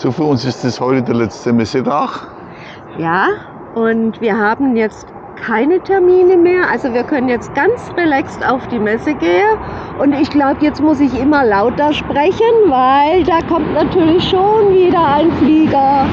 So, für uns ist das heute der letzte Messetag. Ja, und wir haben jetzt keine Termine mehr. Also wir können jetzt ganz relaxed auf die Messe gehen. Und ich glaube, jetzt muss ich immer lauter sprechen, weil da kommt natürlich schon wieder ein Flieger.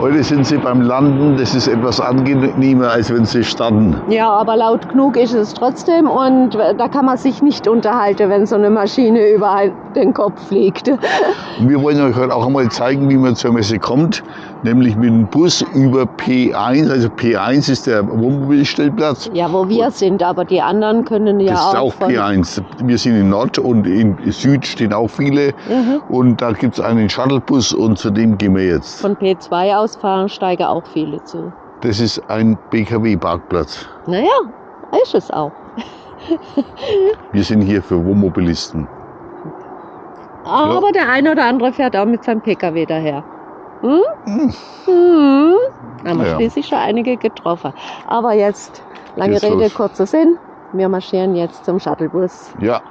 Heute sind sie beim Landen, das ist etwas angenehmer, als wenn sie starten. Ja, aber laut genug ist es trotzdem und da kann man sich nicht unterhalten, wenn so eine Maschine über den Kopf. Und wir wollen euch heute auch einmal zeigen, wie man zur Messe kommt, nämlich mit dem Bus über P1. Also P1 ist der Wohnmobilstellplatz. Ja, wo wir sind, aber die anderen können ja Das auch. ist auch von- P1. Wir sind in Nord und in Süd stehen auch viele. Mhm. Und da gibt es einen Shuttlebus und zu dem gehen wir jetzt. Von P2 aus fahren steigen auch viele zu. Das ist ein BKW-Parkplatz. Naja, ist es auch. Wir sind hier für Wohnmobilisten. Aber der eine oder andere fährt auch mit seinem Pkw daher. Hm? Hm. Hm. Haben wir Ja. schließlich schon einige getroffen. Aber jetzt, lange Rede, los. kurzer Sinn. Wir marschieren jetzt zum Shuttlebus. Ja,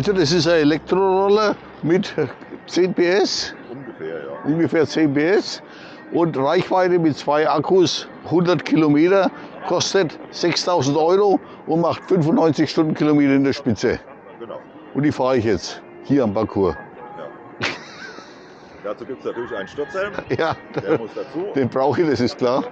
Also das ist ein Elektroroller mit 10 PS, Ungefähr, ja. ungefähr 10 PS und Reichweite mit zwei Akkus 100 Kilometer, kostet 6000 Euro und macht 95 Stundenkilometer in der Spitze. Genau. Und die fahre ich jetzt hier am Parcours. Ja. Dazu gibt es natürlich einen Sturzhelm, Ja, der muss dazu. den brauche ich, das ist klar.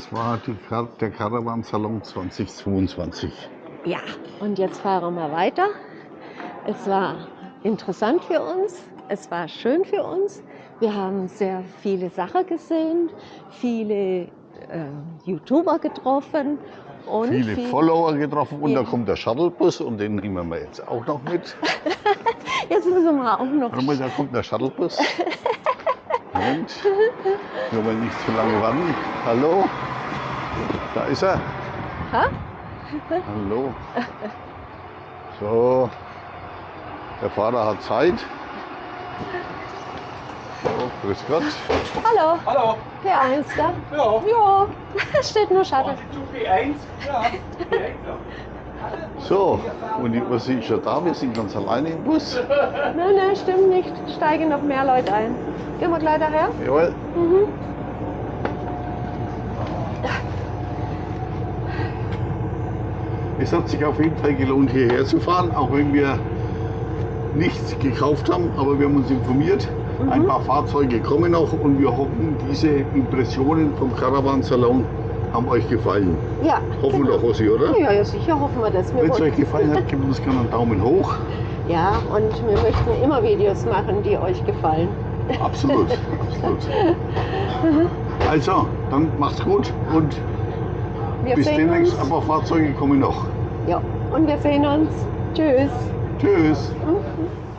Das war Kar- der Caravan-Salon 2022. Ja, und jetzt fahren wir weiter. Es war interessant für uns, es war schön für uns. Wir haben sehr viele Sachen gesehen, viele äh, YouTuber getroffen und Viele viel- Follower getroffen und Ja. da kommt der Shuttlebus und den nehmen wir jetzt auch noch mit. Jetzt müssen wir auch noch. Mal, da kommt der Shuttlebus. Moment. Wir wollen nicht zu lange warten. Hallo? Da ist er. Ha? Hallo. So. Der Fahrer hat Zeit. So, grüß Gott. Hallo, Hallo. P1 da? Ja. Ja, steht nur Shuttle. Zu B1? Ja. B1, ja. So, und die Ursi ist schon da. Wir sind ganz alleine im Bus. Nein, nein, stimmt nicht. Steigen noch mehr Leute ein. Gehen wir gleich daher? Jawohl. Mhm. Es hat sich auf jeden Fall gelohnt, hierher zu fahren, auch wenn wir nichts gekauft haben, aber wir haben uns informiert. Ein paar Fahrzeuge kommen noch und wir hoffen, diese Impressionen vom Caravan Salon haben euch gefallen. Ja. Hoffen wir genau. doch, Ossi, oder? Ja, ja, sicher hoffen wir das. Wir Wenn es euch gefallen hat, gebt uns gerne einen Daumen hoch. Ja, und wir möchten immer Videos machen, die euch gefallen. Absolut, absolut. Also, dann macht's gut und Wir bis demnächst. uns. Aber Fahrzeuge kommen noch. Ja, und wir sehen uns. Tschüss. Tschüss. Mhm.